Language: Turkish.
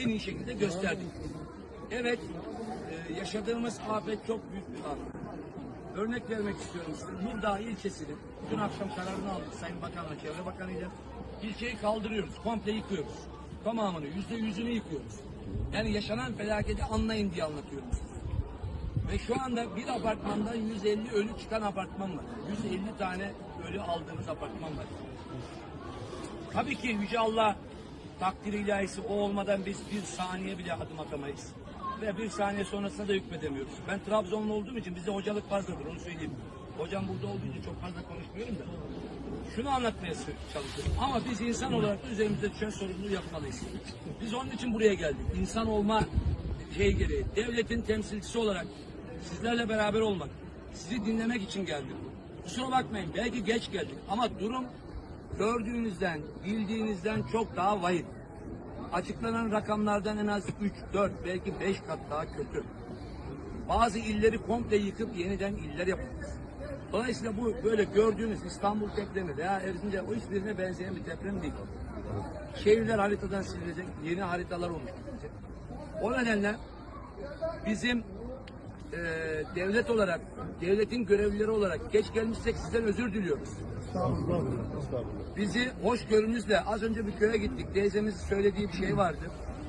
en iyi şekilde gösterdik. Evet, e, yaşadığımız afet çok büyük bir afet. Örnek vermek istiyorum size. Nurdağ ilçesinin dün akşam kararını aldık Sayın Bakan'la, Çevre Bakanı'yla. İlçeyi kaldırıyoruz, komple yıkıyoruz. Tamamını, yüzde yüzünü yıkıyoruz. Yani yaşanan felaketi anlayın diye anlatıyorum size. Ve şu anda bir apartmandan 150 ölü çıkan apartman var. 150 tane ölü aldığımız apartman var. Tabii ki Yüce Allah takdir ilahisi o olmadan biz bir saniye bile adım atamayız. Ve bir saniye sonrasında da hükmedemiyoruz. Ben Trabzonlu olduğum için bize hocalık fazladır onu söyleyeyim. Hocam burada olduğu için çok fazla konuşmuyorum da. Şunu anlatmaya çalışıyorum. Ama biz insan olarak da üzerimizde düşen sorumluluğu yapmalıyız. Biz onun için buraya geldik. İnsan olma şey gereği. Devletin temsilcisi olarak sizlerle beraber olmak, sizi dinlemek için geldim. Kusura bakmayın belki geç geldik ama durum gördüğünüzden, bildiğinizden çok daha vahim. Açıklanan rakamlardan en az 3, 4, belki 5 kat daha kötü. Bazı illeri komple yıkıp yeniden iller yapacağız. Dolayısıyla bu böyle gördüğünüz İstanbul depremi veya Erzincan o hiçbirine benzeyen bir deprem değil. Şehirler haritadan silinecek, yeni haritalar oluşturulacak. O nedenle bizim eee, devlet olarak, devletin görevlileri olarak geç gelmişsek sizden özür diliyoruz. Bizi hoşgörünüzle az önce bir köye gittik. Teyzemizin söylediği bir şey vardı.